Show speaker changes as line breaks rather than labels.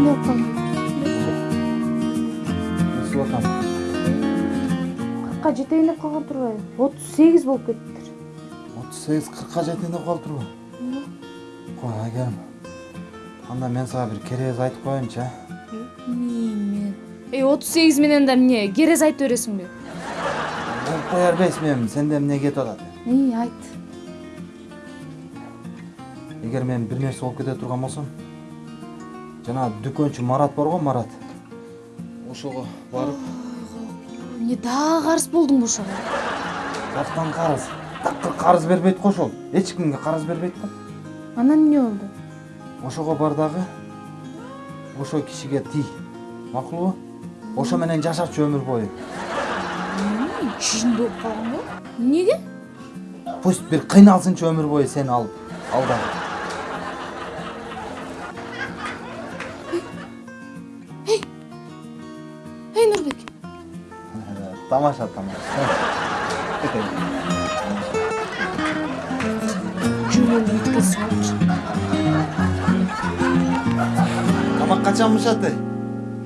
кандай болуп калдың
өсүп атам
кыркка жетейин деп калган турбайбы отуз сегиз болуп кетиптир
отуз сегиз кыркка жетейин деп калыптырбы кой айгерим анда мен сага бир керез айтып
эмне эй отуз сегиз менен да эмне керез айтып бересиңби
болуп кое бербейсиңби эми сенде эмне кетип атат?
Эй айт.
Эгер мен бир нерсе болуп кете турган болсом? Жанагы дүкөнчү марат бар го марат. Ошого барып.
Эмне дагы карыз болдуңбу ошого
каштан карыз такыр карыз бербейт го ошол эч кимге карыз бербейт го
анан эмне болду
ошого бар дагы ошол кишиге тий макулбу ошо менен жашачы өмүр бою
чынды болуп калган го эмнеге
пусть бир кыйналсынчы өмүр бою сени алып ал дагы
えな
んだ
っけ騙
しちゃったの Ama kaçanmış hatta.